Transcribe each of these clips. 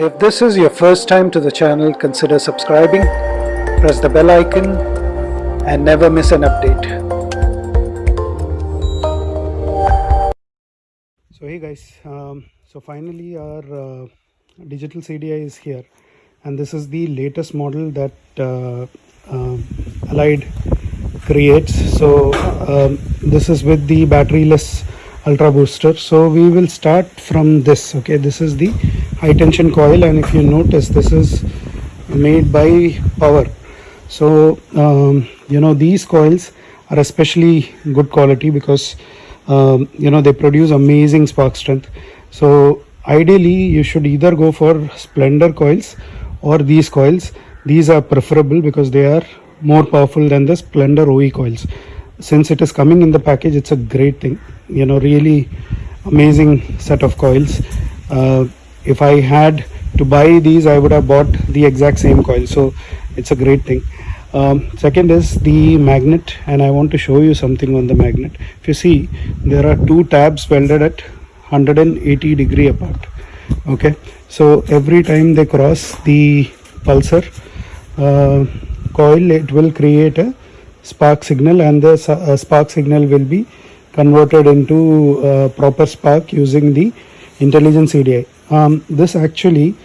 If this is your first time to the channel, consider subscribing, press the bell icon and never miss an update. So hey guys, um, so finally our uh, digital CDI is here and this is the latest model that uh, uh, Allied creates. So um, this is with the batteryless ultra booster. So we will start from this. Okay, this is the high tension coil and if you notice this is made by power. So um, you know these coils are especially good quality because um, you know they produce amazing spark strength. So ideally you should either go for splendor coils or these coils these are preferable because they are more powerful than the splendor oe coils since it is coming in the package it's a great thing you know really amazing set of coils uh, if i had to buy these i would have bought the exact same coil. So it's a great thing. Um, second is the magnet and i want to show you something on the magnet. If you see there are two tabs welded at 180 degree apart. Okay? So every time they cross the pulsar uh, coil it will create a spark signal and the uh, spark signal will be converted into uh, proper spark using the intelligent CDI. Um, this actually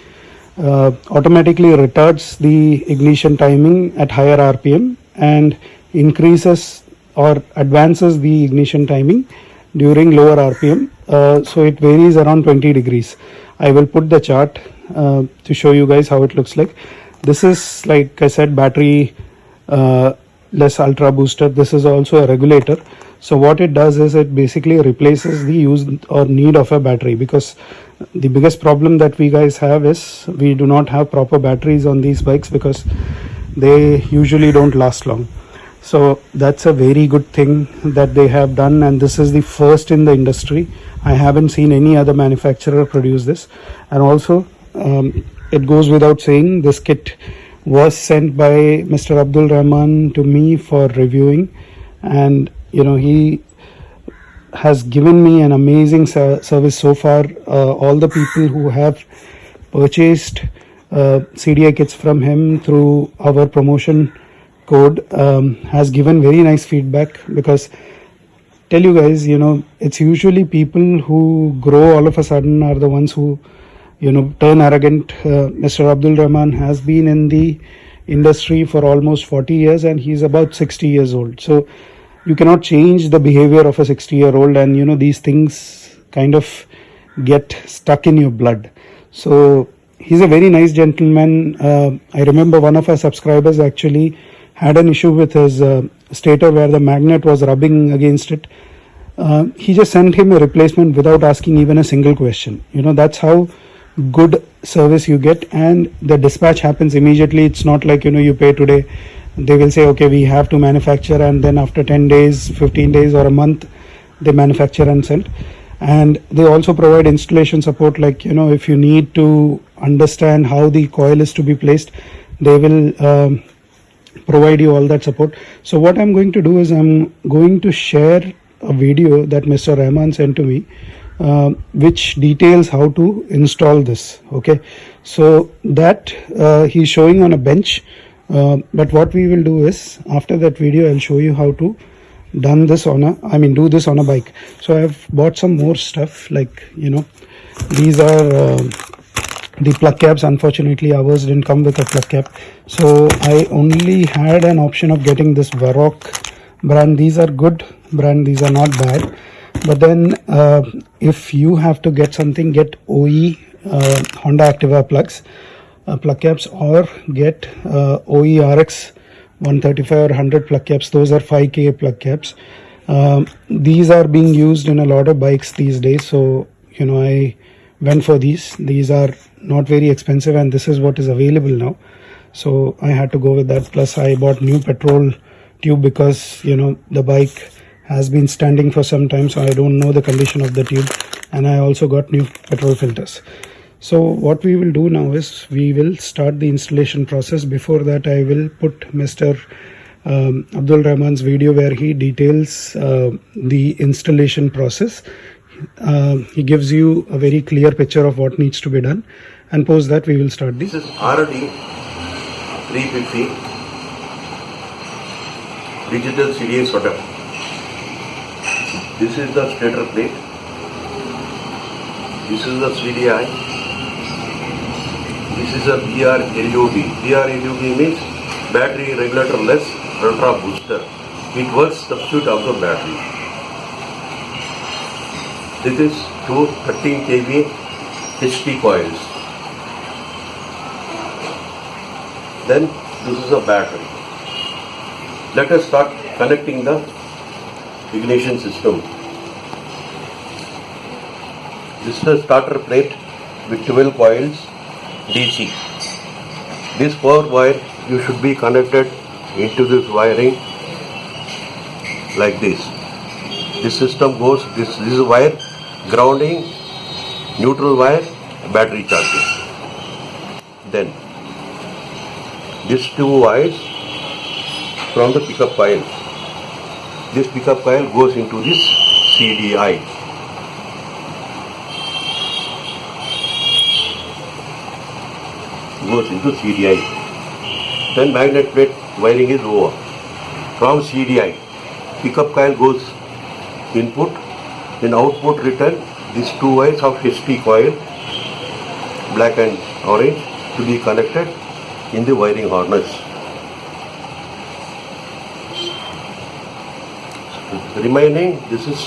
uh, automatically retards the ignition timing at higher RPM and increases or advances the ignition timing during lower RPM. Uh, so it varies around 20 degrees. I will put the chart uh, to show you guys how it looks like. This is like I said battery uh, less ultra booster. This is also a regulator. So what it does is it basically replaces the use or need of a battery because the biggest problem that we guys have is we do not have proper batteries on these bikes because they usually don't last long. So that's a very good thing that they have done and this is the first in the industry. I haven't seen any other manufacturer produce this. And also um, it goes without saying this kit was sent by mr abdul rahman to me for reviewing and you know he has given me an amazing service so far. Uh, all the people who have purchased uh, cdi kits from him through our promotion code um, has given very nice feedback because tell you guys you know it's usually people who grow all of a sudden are the ones who you know turn arrogant. Uh, mr abdul rahman has been in the industry for almost 40 years and he's about 60 years old. So you cannot change the behavior of a 60 year old and you know these things kind of get stuck in your blood so he's a very nice gentleman uh, i remember one of our subscribers actually had an issue with his uh, stator where the magnet was rubbing against it. Uh, he just sent him a replacement without asking even a single question. You know, that's how good service you get and the dispatch happens immediately. It's not like, you know, you pay today. They will say, okay, we have to manufacture and then after 10 days, 15 days or a month, they manufacture and send. And they also provide installation support like, you know, if you need to understand how the coil is to be placed, they will um, provide you all that support. So what i'm going to do is i'm going to share a video that mr rahman sent to me uh, which details how to install this okay? So that uh, he's showing on a bench uh, but what we will do is after that video i'll show you how to done this on a i mean do this on a bike. So i've bought some more stuff like you know these are uh, the plug caps unfortunately ours didn't come with a plug cap so i only had an option of getting this Varroc brand. These are good brand. These are not bad. But then uh, if you have to get something get oe uh, honda activa plugs plug caps or get uh, oe 135 or 100 plug caps. Those are 5k plug caps. Um, these are being used in a lot of bikes these days. So you know i went for these. These are not very expensive and this is what is available now. So i had to go with that. Plus i bought new petrol tube because you know the bike has been standing for some time. So i don't know the condition of the tube. And i also got new petrol filters so what we will do now is we will start the installation process before that i will put mr um, abdul rahman's video where he details uh, the installation process uh, he gives you a very clear picture of what needs to be done and post that we will start the This is RD 350 digital CDA sorter. This is the stator plate. This is the CDI. This is a BR LUB. BR LUB means battery regulator less ultra booster. It works substitute of the battery. This is two 13 kV HT coils. Then this is a battery. Let us start connecting the ignition system. This is a starter plate with 12 coils DC. This power wire you should be connected into this wiring like this. This system goes, this, this is wire, grounding, neutral wire, battery charging. Then these two wires from the pickup coil. This pickup coil goes into this CDI. Goes into CDI. Then magnet plate wiring is over. From CDI, pickup coil goes input, then output return. These two wires of HT coil, black and orange, to be connected in the wiring harness. remaining this is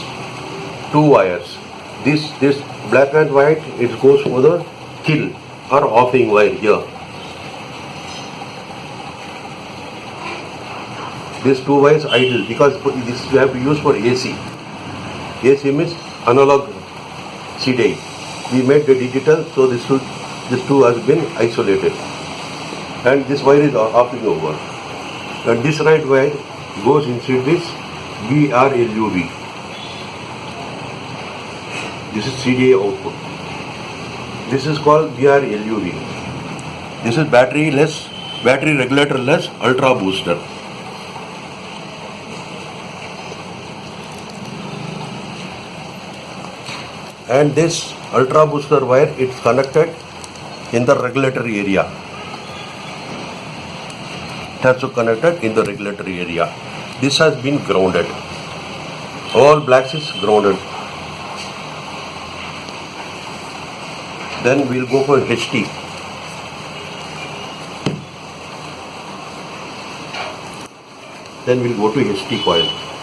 two wires this this black and white it goes for the kill or offing wire here these two wires idle because this you have to use for AC AC means analog CDI we made the digital so this two this two has been isolated and this wire is offing over and this right wire goes inside this BRLUB. This is CDA output. This is called BRLUB. This is battery less, battery regulator less, ultra booster. And this ultra booster wire, it's connected in the regulatory area. It has to connected in the regulatory area. This has been grounded. All blacks is grounded. Then we'll go for HT. Then we'll go to HT coil.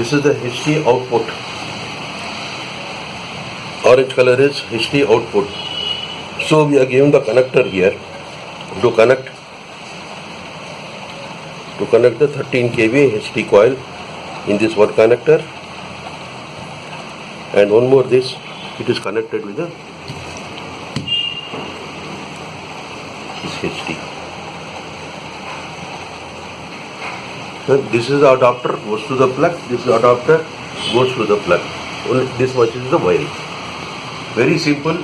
This is the HT output. Orange color is HT output. So we are given the connector here to connect to connect the 13 kV HT coil in this one connector and one more this it is connected with the this HT. This is the adapter goes to the plug, this adapter goes to the plug. Only this much is the wire. Very simple,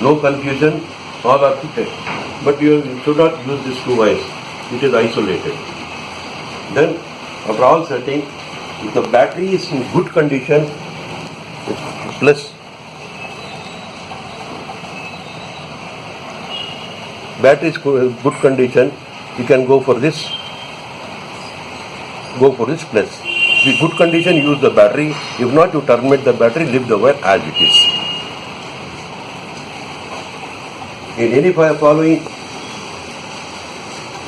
no confusion, all architect. But you should not use these two wires. It is isolated. Then after all setting, if the battery is in good condition, plus battery is good condition, you can go for this, go for this plus. If good condition, use the battery. If not, you terminate the battery, leave the wire as it is. In any following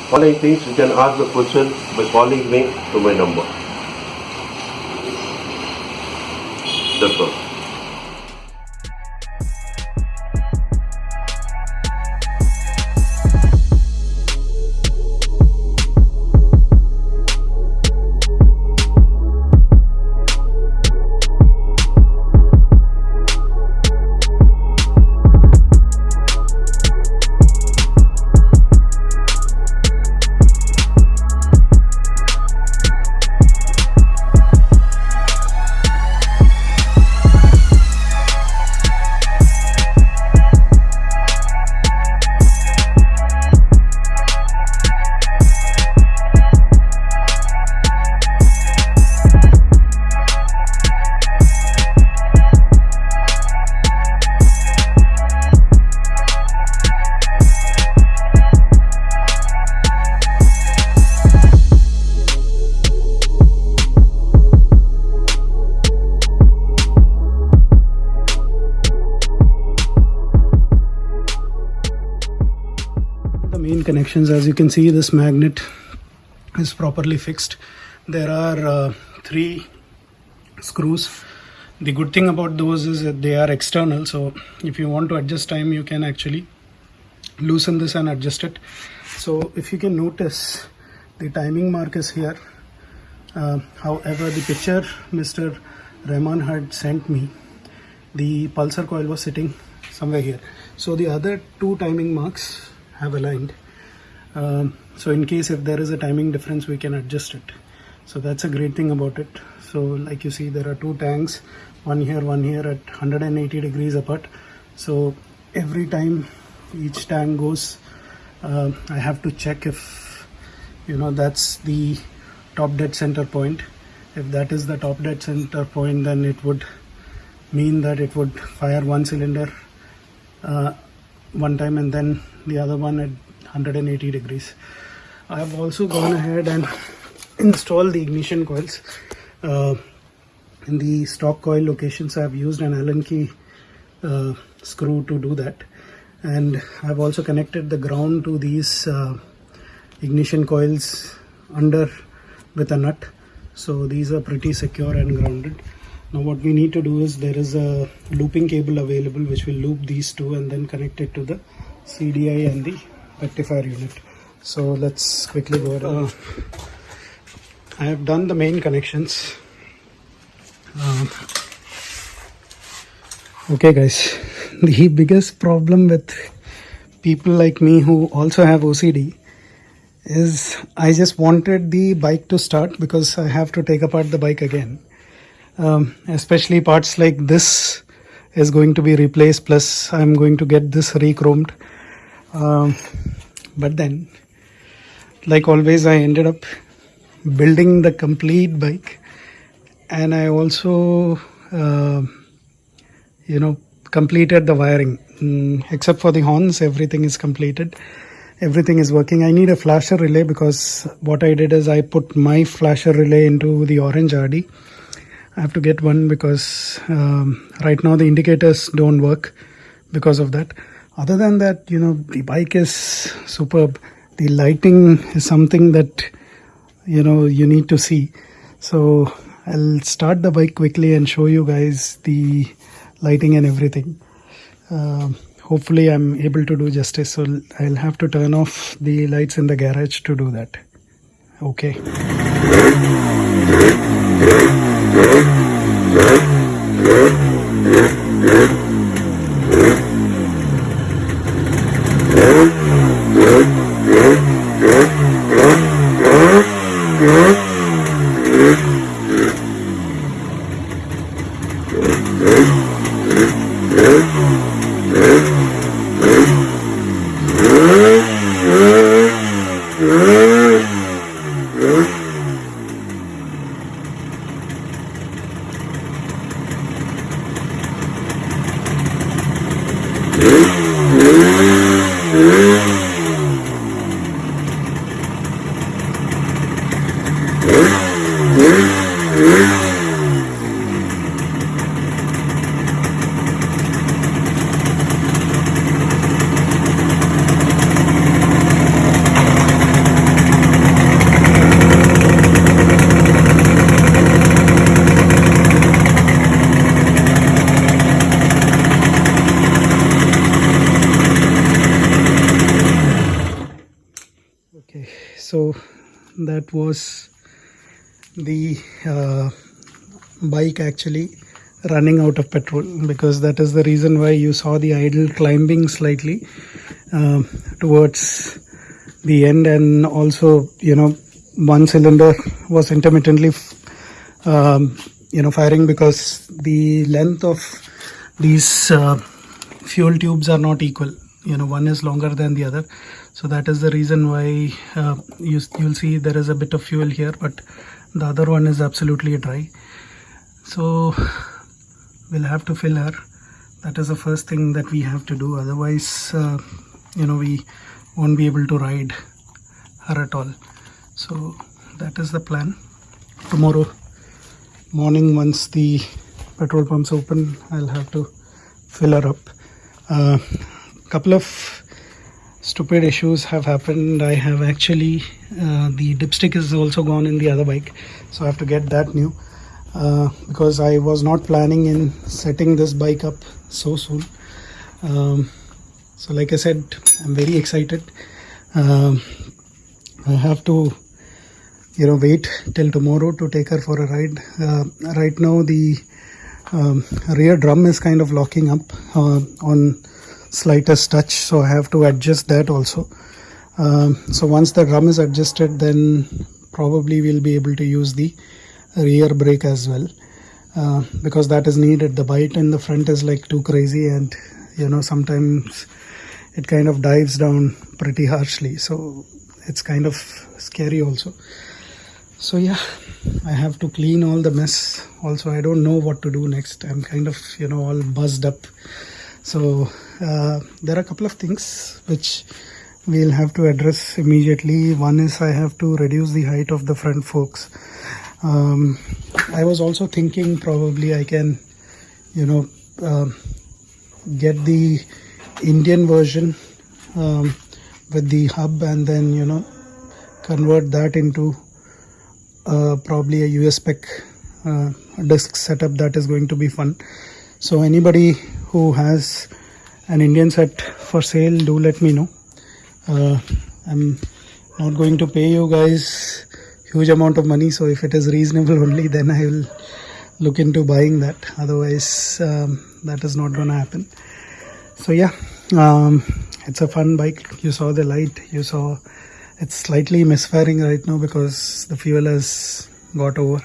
following things, you can ask the question by calling me to my number. Connections as you can see this magnet is properly fixed. There are uh, three screws. The good thing about those is that they are external so if you want to adjust time you can actually loosen this and adjust it. So if you can notice the timing mark is here. Uh, however the picture mr rahman had sent me the pulsar coil was sitting somewhere here. So the other two timing marks have aligned um, so in case if there is a timing difference we can adjust it. So that's a great thing about it. So like you see there are two tanks one here one here at 180 degrees apart. So every time each tank goes uh, I have to check if you know that's the top dead center point. If that is the top dead center point then it would mean that it would fire one cylinder uh, one time and then the other one at 180 degrees. I have also gone ahead and installed the ignition coils uh, in the stock coil locations. I have used an Allen key uh, screw to do that. And I've also connected the ground to these uh, ignition coils under with a nut. So these are pretty secure and grounded. Now what we need to do is there is a looping cable available which will loop these two and then connect it to the CDI and the rectifier unit so let's quickly go uh, I have done the main connections um, okay guys the biggest problem with people like me who also have OCD is I just wanted the bike to start because I have to take apart the bike again. Um, especially parts like this is going to be replaced plus I'm going to get this re-chromed. Um, but then like always I ended up building the complete bike. And I also uh, you know completed the wiring. Mm, except for the horns everything is completed. Everything is working. I need a flasher relay because what i did is i put my flasher relay into the orange rd i have to get one because um, right now the indicators don't work because of that other than that you know the bike is superb. The lighting is something that you know you need to see. So i'll start the bike quickly and show you guys the lighting and everything. Uh, hopefully I'm able to do justice so I'll have to turn off the lights in the garage to do that. Okay. Okay so that was the uh, bike actually running out of petrol because that is the reason why you saw the idle climbing slightly uh, towards the end. And also you know one cylinder was intermittently um, you know firing because the length of these uh, fuel tubes are not equal. You know one is longer than the other so that is the reason why uh, you, you'll see there is a bit of fuel here but the other one is absolutely dry. So we'll have to fill her. That is the first thing that we have to do. Otherwise uh, you know we won't be able to ride her at all. So that is the plan. Tomorrow morning once the petrol pumps open I'll have to fill her up. A uh, couple of stupid issues have happened. I have actually uh, the dipstick is also gone in the other bike so i have to get that new uh, because i was not planning in setting this bike up so soon. Um, so like i said i'm very excited. Um, i have to you know wait till tomorrow to take her for a ride. Uh, right now the um, rear drum is kind of locking up uh, on slightest touch so I have to adjust that also. Um, so once the drum is adjusted then probably we'll be able to use the rear brake as well. Uh, because that is needed. The bite in the front is like too crazy and you know sometimes it kind of dives down pretty harshly. So it's kind of scary also. So yeah i have to clean all the mess also. I don't know what to do next. I'm kind of you know all buzzed up. So uh, there are a couple of things which we'll have to address immediately. One is i have to reduce the height of the front forks. Um, i was also thinking probably i can you know um get the indian version um, with the hub and then you know convert that into uh, probably a US spec uh, disk setup that is going to be fun. So anybody who has an Indian set for sale do let me know. Uh, I'm not going to pay you guys huge amount of money so if it is reasonable only then I will look into buying that. Otherwise um, that is not gonna happen. So yeah um, it's a fun bike. You saw the light. You saw it's slightly misfiring right now because the fuel has got over.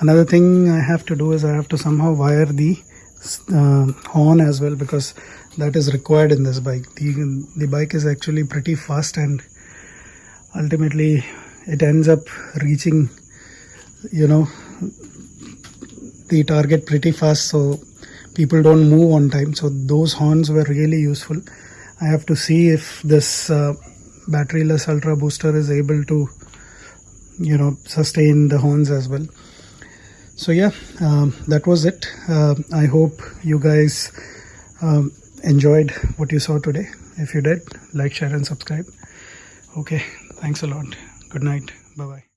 Another thing i have to do is i have to somehow wire the uh, horn as well because that is required in this bike. The the bike is actually pretty fast and ultimately it ends up reaching you know the target pretty fast so people don't move on time. So those horns were really useful. I have to see if this uh, batteryless ultra booster is able to you know sustain the horns as well. So yeah um, that was it. Uh, i hope you guys um, enjoyed what you saw today. If you did like share and subscribe. Okay thanks a lot. Good night. Bye bye